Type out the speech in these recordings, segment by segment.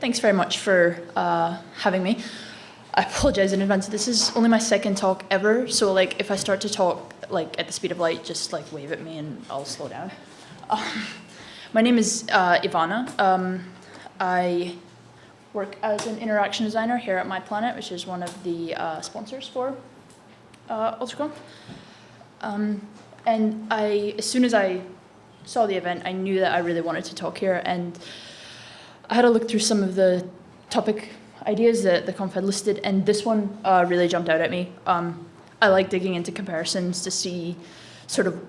Thanks very much for uh, having me. I apologize in advance. This is only my second talk ever, so like if I start to talk like at the speed of light, just like wave at me and I'll slow down. Um, my name is uh, Ivana. Um, I work as an interaction designer here at My Planet, which is one of the uh, sponsors for uh, UltraConf. Um, and I, as soon as I saw the event, I knew that I really wanted to talk here. And I had a look through some of the topic ideas that the conf had listed, and this one uh, really jumped out at me. Um, I like digging into comparisons to see sort of,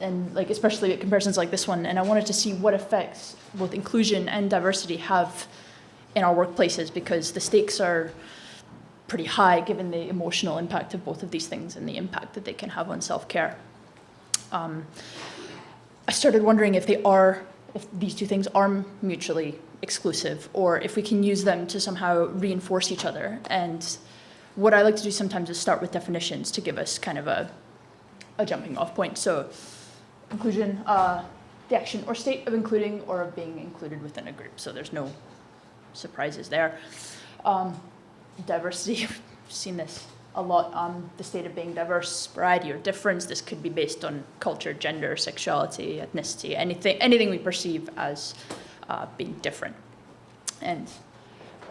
and like especially comparisons like this one, and I wanted to see what effects both inclusion and diversity have in our workplaces because the stakes are pretty high given the emotional impact of both of these things and the impact that they can have on self-care. Um, I started wondering if they are, if these two things are mutually exclusive or if we can use them to somehow reinforce each other. And what I like to do sometimes is start with definitions to give us kind of a, a jumping off point. So inclusion, uh, the action or state of including or of being included within a group. So there's no surprises there. Um, diversity, I've seen this a lot, um, the state of being diverse, variety or difference. This could be based on culture, gender, sexuality, ethnicity, anything, anything we perceive as uh, being different. And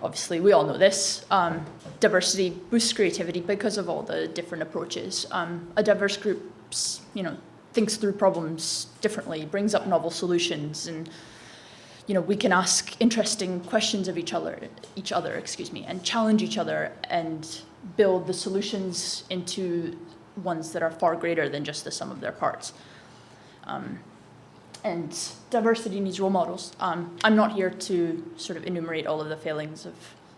obviously we all know this, um, diversity boosts creativity because of all the different approaches. Um, a diverse group, you know, thinks through problems differently, brings up novel solutions, and you know, we can ask interesting questions of each other, each other, excuse me, and challenge each other and build the solutions into ones that are far greater than just the sum of their parts. Um, and diversity needs role models. Um, I'm not here to sort of enumerate all of the failings of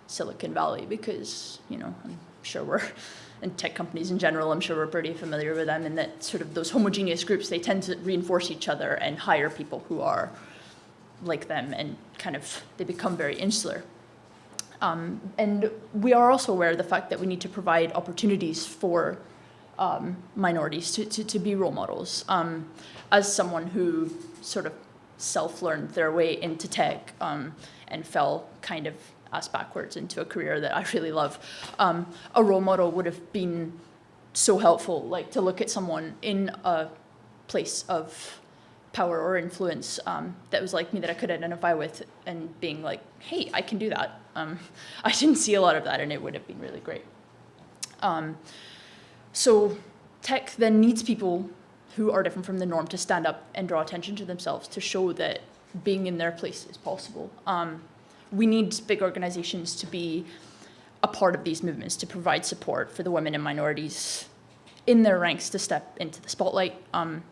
Silicon Valley because, you know, I'm sure we're, and tech companies in general, I'm sure we're pretty familiar with them and that sort of those homogeneous groups, they tend to reinforce each other and hire people who are like them and kind of, they become very insular. Um, and we are also aware of the fact that we need to provide opportunities for um, minorities to, to, to, be role models. Um, as someone who sort of self-learned their way into tech um, and fell kind of ass backwards into a career that I really love, um, a role model would have been so helpful, like to look at someone in a place of power or influence um, that was like me that I could identify with and being like, hey, I can do that. Um, I didn't see a lot of that and it would have been really great. Um, so tech then needs people who are different from the norm to stand up and draw attention to themselves to show that being in their place is possible. Um, we need big organizations to be a part of these movements to provide support for the women and minorities in their ranks to step into the spotlight. Um,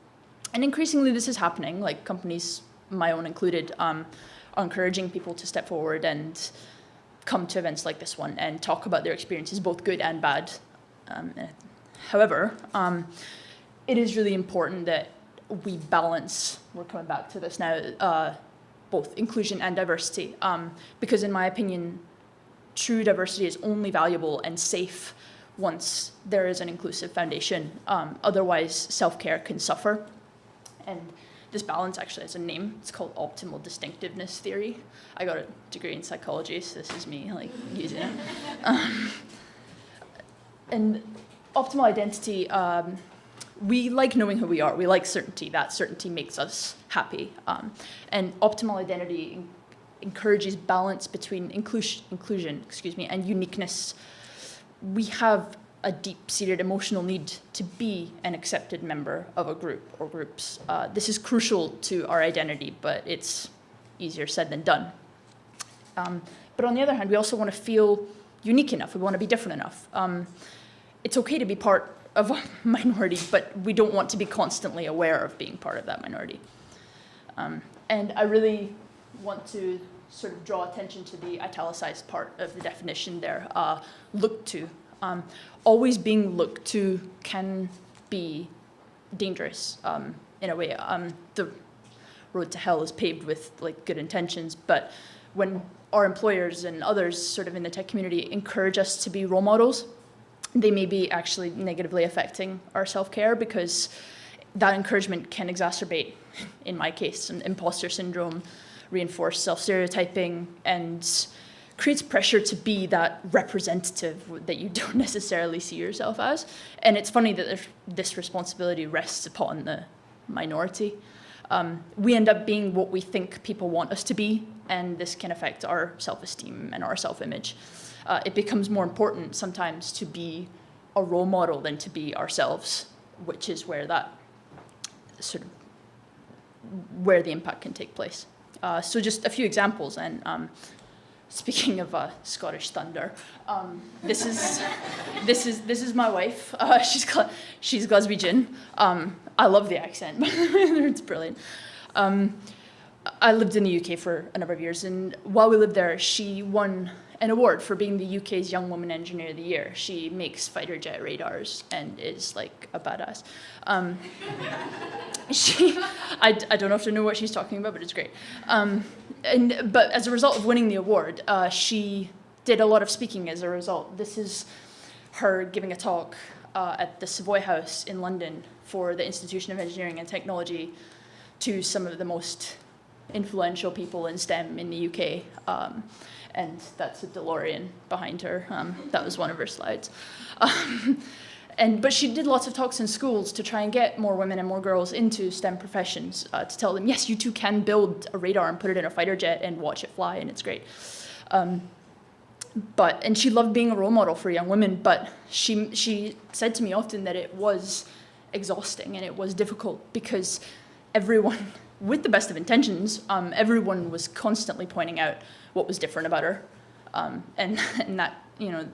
and increasingly this is happening, like companies, my own included, um, are encouraging people to step forward and come to events like this one and talk about their experiences, both good and bad. Um, however, um, it is really important that we balance, we're coming back to this now, uh, both inclusion and diversity. Um, because in my opinion, true diversity is only valuable and safe once there is an inclusive foundation. Um, otherwise, self-care can suffer. And this balance actually has a name. It's called optimal distinctiveness theory. I got a degree in psychology, so this is me like using it. Um, and optimal identity, um, we like knowing who we are. We like certainty. That certainty makes us happy. Um, and optimal identity encourages balance between inclusion, inclusion, excuse me, and uniqueness. We have a deep-seated emotional need to be an accepted member of a group or groups. Uh, this is crucial to our identity, but it's easier said than done. Um, but on the other hand, we also want to feel unique enough. We want to be different enough. Um, it's okay to be part of a minority, but we don't want to be constantly aware of being part of that minority. Um, and I really want to sort of draw attention to the italicized part of the definition there, uh, look to um, always being looked to can be dangerous um, in a way. Um, the road to hell is paved with like good intentions, but when our employers and others sort of in the tech community encourage us to be role models, they may be actually negatively affecting our self-care because that encouragement can exacerbate, in my case, an imposter syndrome, reinforce self-stereotyping and creates pressure to be that representative that you don't necessarily see yourself as. And it's funny that this responsibility rests upon the minority. Um, we end up being what we think people want us to be, and this can affect our self-esteem and our self-image. Uh, it becomes more important sometimes to be a role model than to be ourselves, which is where that sort of where the impact can take place. Uh, so just a few examples, and um, speaking of uh, Scottish thunder, um, this is this is this is my wife. Uh, she's she's Glaswegian. Um, I love the accent. it's brilliant. Um, I lived in the UK for a number of years, and while we lived there, she won an award for being the UK's Young Woman Engineer of the Year. She makes fighter jet radars and is like a badass. Um, she, I, I don't to know what she's talking about, but it's great. Um, and, but as a result of winning the award, uh, she did a lot of speaking as a result. This is her giving a talk uh, at the Savoy House in London for the Institution of Engineering and Technology to some of the most influential people in STEM in the UK. Um, and that's a DeLorean behind her. Um, that was one of her slides. Um, and, but she did lots of talks in schools to try and get more women and more girls into STEM professions, uh, to tell them, yes, you too can build a radar and put it in a fighter jet and watch it fly, and it's great. Um, but, and she loved being a role model for young women, but she, she said to me often that it was exhausting and it was difficult because everyone, with the best of intentions, um, everyone was constantly pointing out what was different about her. Um, and, and that, you know,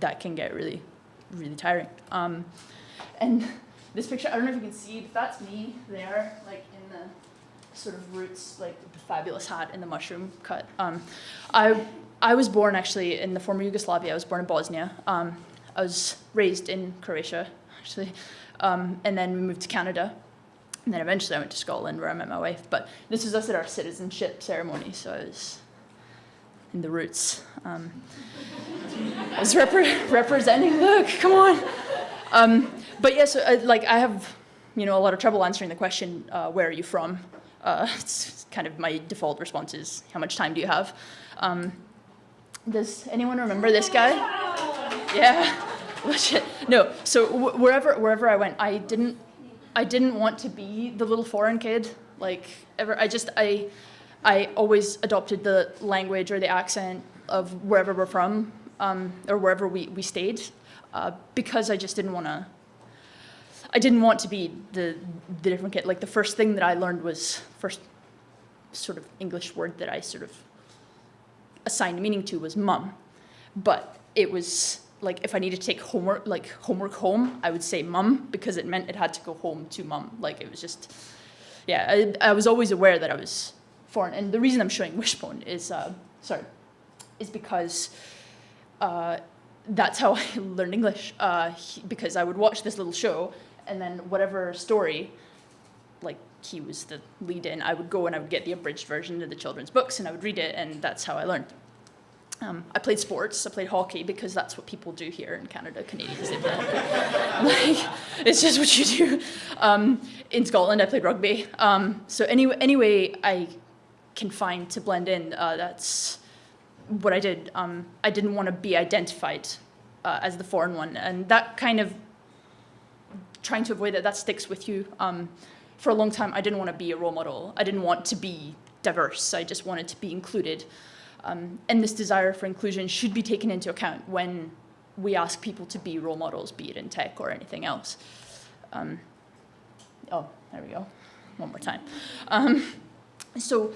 that can get really, really tiring. Um, and this picture, I don't know if you can see, but that's me there, like in the sort of roots, like the fabulous hat and the mushroom cut. Um, I, I was born actually in the former Yugoslavia. I was born in Bosnia. Um, I was raised in Croatia, actually. Um, and then we moved to Canada. And then eventually I went to Scotland where I met my wife. But this was us at our citizenship ceremony, so I was in the roots. Um, I was repre representing, look, come on. Um, but yes, yeah, so, uh, like I have, you know, a lot of trouble answering the question, uh, where are you from? Uh, it's kind of my default response is, how much time do you have? Um, does anyone remember this guy? Yeah, legit. No, so wherever, wherever I went, I didn't, I didn't want to be the little foreign kid. Like, ever, I just, I, I always adopted the language or the accent of wherever we're from um, or wherever we, we stayed uh, because I just didn't want to I didn't want to be the, the different kid. Like the first thing that I learned was first sort of English word that I sort of assigned meaning to was mum. But it was like if I needed to take homework, like homework home, I would say mum because it meant it had to go home to mum. Like it was just, yeah, I, I was always aware that I was foreign. And the reason I'm showing Wishbone is, uh, sorry, is because uh, that's how I learned English. Uh, he, because I would watch this little show, and then whatever story, like he was the lead in, I would go and I would get the abridged version of the children's books, and I would read it, and that's how I learned. Um, I played sports. I played hockey because that's what people do here in Canada. Canadians like, it's just what you do. Um, in Scotland, I played rugby. Um, so anyway, anyway, I confined to blend in. Uh, that's what I did. Um, I didn't want to be identified uh, as the foreign one, and that kind of trying to avoid that, that sticks with you. Um, for a long time, I didn't want to be a role model. I didn't want to be diverse. I just wanted to be included. Um, and this desire for inclusion should be taken into account when we ask people to be role models, be it in tech or anything else. Um, oh, there we go. One more time. Um, so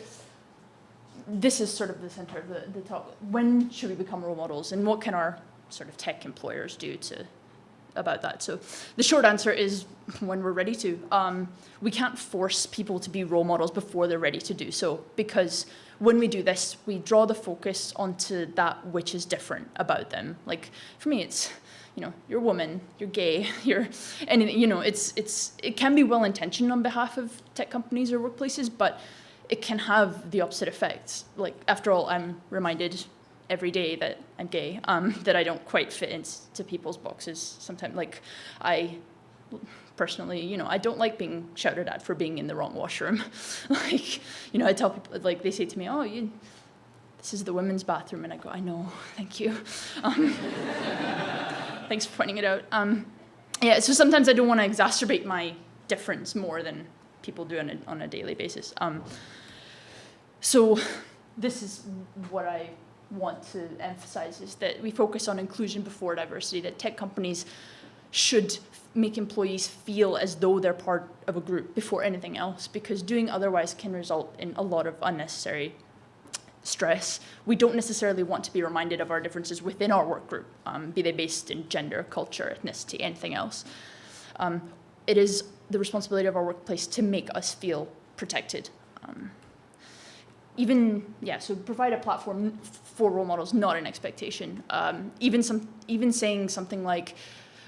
this is sort of the center of the, the talk. When should we become role models and what can our sort of tech employers do to about that? So the short answer is when we're ready to. Um, we can't force people to be role models before they're ready to do so because when we do this, we draw the focus onto that which is different about them. Like for me, it's, you know, you're a woman, you're gay, you're, and you know, it's, it's, it can be well-intentioned on behalf of tech companies or workplaces, but it can have the opposite effect. Like, after all, I'm reminded every day that I'm gay, um, that I don't quite fit into people's boxes sometimes. Like, I personally, you know, I don't like being shouted at for being in the wrong washroom. like, you know, I tell people, like, they say to me, oh, you, this is the women's bathroom. And I go, I know, thank you. Um, thanks for pointing it out. Um, yeah, so sometimes I don't want to exacerbate my difference more than people do on a, on a daily basis. Um, so this is what I want to emphasize is that we focus on inclusion before diversity, that tech companies should make employees feel as though they're part of a group before anything else, because doing otherwise can result in a lot of unnecessary stress. We don't necessarily want to be reminded of our differences within our work group, um, be they based in gender, culture, ethnicity, anything else. Um, it is the responsibility of our workplace to make us feel protected. Um, even, yeah, so provide a platform for role models, not an expectation. Um, even, some, even saying something like,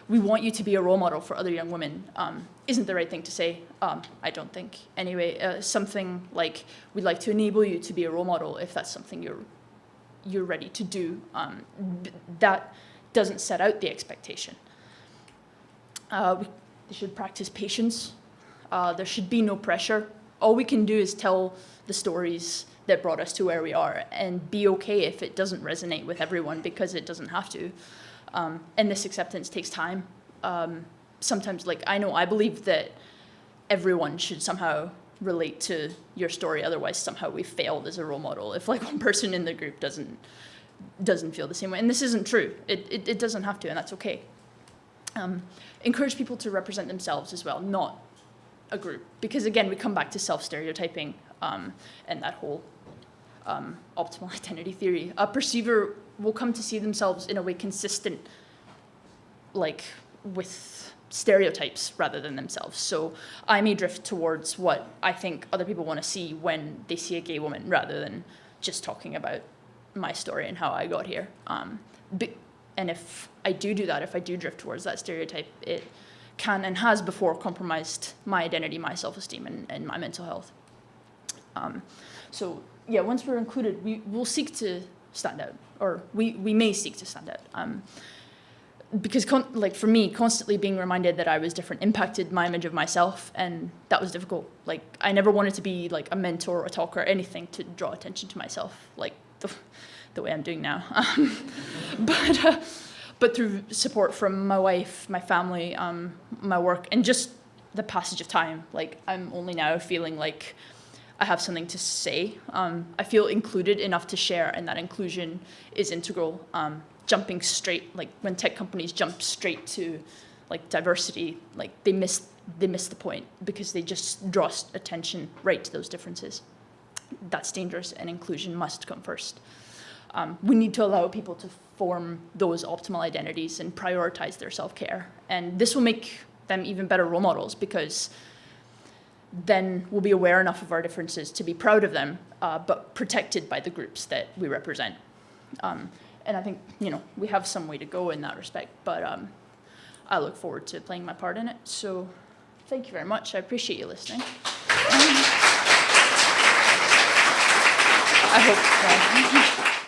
we want you to be a role model for other young women um, isn't the right thing to say, um, I don't think. Anyway, uh, something like, we'd like to enable you to be a role model if that's something you're, you're ready to do. Um, that doesn't set out the expectation. Uh, we should practice patience. Uh, there should be no pressure. All we can do is tell the stories that brought us to where we are and be okay if it doesn't resonate with everyone because it doesn't have to. Um, and this acceptance takes time. Um, sometimes, like, I know I believe that everyone should somehow relate to your story, otherwise somehow we failed as a role model. If like one person in the group doesn't doesn't feel the same way, and this isn't true. It, it, it doesn't have to, and that's okay. Um, encourage people to represent themselves as well, not a group. Because again, we come back to self-stereotyping um, and that whole um, optimal identity theory. A perceiver will come to see themselves in a way consistent, like with stereotypes rather than themselves. So I may drift towards what I think other people want to see when they see a gay woman rather than just talking about my story and how I got here. Um, and if I do do that, if I do drift towards that stereotype, it can and has before compromised my identity, my self-esteem, and, and, my mental health. Um, so yeah, once we're included, we will seek to stand out, or we, we may seek to stand out. Um, because like for me, constantly being reminded that I was different impacted my image of myself, and that was difficult. Like I never wanted to be like a mentor or a talker or anything to draw attention to myself, like the, the way I'm doing now. Um, but uh, but through support from my wife, my family, um, my work, and just the passage of time, like I'm only now feeling like I have something to say. Um, I feel included enough to share, and that inclusion is integral. Um, jumping straight, like when tech companies jump straight to like diversity, like they miss they miss the point because they just draw attention right to those differences. That's dangerous, and inclusion must come first. Um, we need to allow people to form those optimal identities and prioritize their self-care. And this will make them even better role models because then we'll be aware enough of our differences to be proud of them, uh, but protected by the groups that we represent. Um, and I think, you know, we have some way to go in that respect, but um, I look forward to playing my part in it. So thank you very much. I appreciate you listening. I hope. Uh,